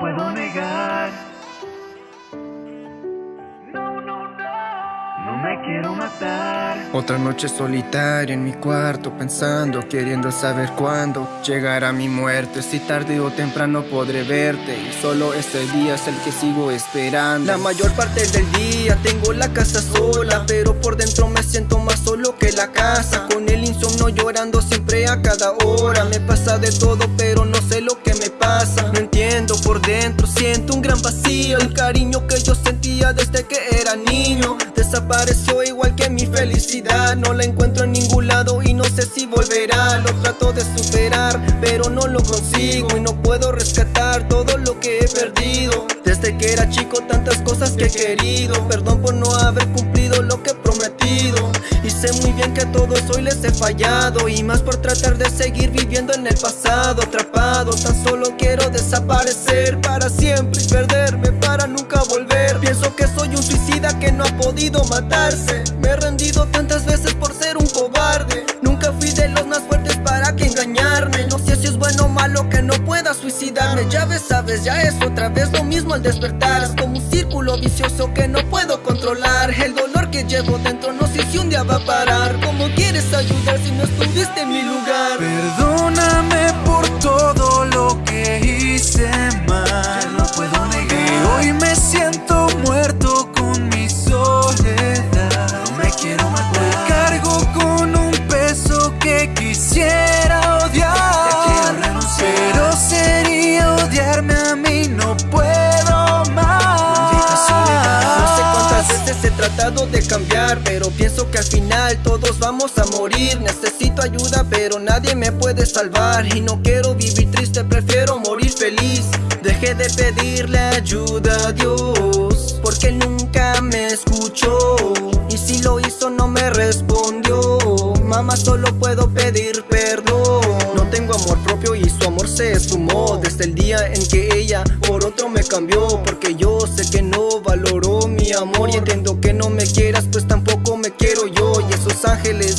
puedo negar. No, no, no. No me quiero matar. Otra noche solitaria en mi cuarto pensando, queriendo saber cuándo llegará mi muerte. Si tarde o temprano podré verte y solo este día es el que sigo esperando. La mayor parte del día tengo la casa sola, pero por dentro me siento más solo que la casa. Con el insomnio llorando siempre a cada hora. Me pasa de todo, pero no sé lo que siento un gran vacío. El cariño que yo sentía desde que era niño desapareció igual que mi felicidad No la encuentro en ningún lado y no sé si volverá Lo trato de superar, pero no lo consigo Y no puedo rescatar todo lo que he perdido Desde que era chico tantas cosas que he querido Perdón por no haber cumplido lo que he prometido sé muy bien que a todos hoy les he fallado Y más por tratar de seguir viviendo en el pasado Atrapado, tan solo quiero desaparecer para siempre Y perderme para nunca volver. Pienso que soy un suicida que no ha podido matarse. Me he rendido tantas veces por ser un cobarde. Nunca fui de los más fuertes para que engañarme. No sé si es bueno o malo que no pueda suicidarme. Ya ves, sabes, ya es otra vez lo mismo al despertar. Es como un círculo vicioso que no puedo controlar. El dolor que llevo dentro no sé si un día va a parar ¿Cómo quieres ayudar si no estuviste en mi lugar? Perdóname por todo lo que hice mal No puedo negar. Y hoy me siento muerto tratado de cambiar Pero pienso que al final todos vamos a morir. Necesito ayuda pero nadie me puede salvar. Y no quiero vivir triste, prefiero morir feliz. Dejé de pedirle ayuda a Dios Porque nunca me escuchó. Y si lo hizo no me respondió. Mamá solo puedo pedir perdón. No tengo amor propio y su amor se esfumó. Desde el día en que ella por otro me cambió Porque yo sé que no valoró amor Y entiendo que no me quieras pues tampoco me quiero yo. Y esos ángeles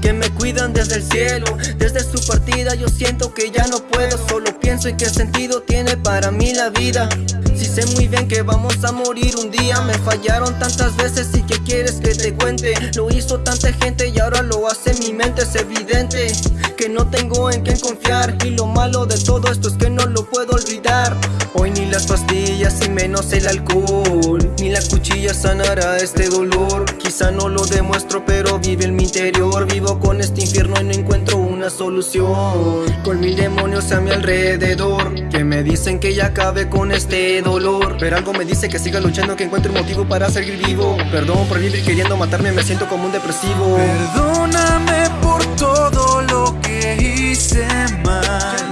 que me cuidan desde el cielo Desde su partida yo siento que ya no puedo. Solo pienso en qué sentido tiene para mí la vida. Si sé muy bien que vamos a morir un día. Me fallaron tantas veces y que quieres que te cuente Lo hizo tanta gente y ahora lo hace mi mente. Es evidente que no tengo en quién confiar. Y lo malo de todo esto es que no lo puedo olvidar. Hoy ni las pastillas y menos el alcohol Ni la cuchilla sanará este dolor. Quizá no lo demuestro pero vive en mi interior. Vivo con este infierno y no encuentro una solución. Con mil demonios a mi alrededor Que me dicen que ya acabe con este dolor. Pero algo me dice que siga luchando que encuentre un motivo para seguir vivo. Perdón por vivir queriendo matarme me siento como un depresivo. Perdóname por todo lo que hice mal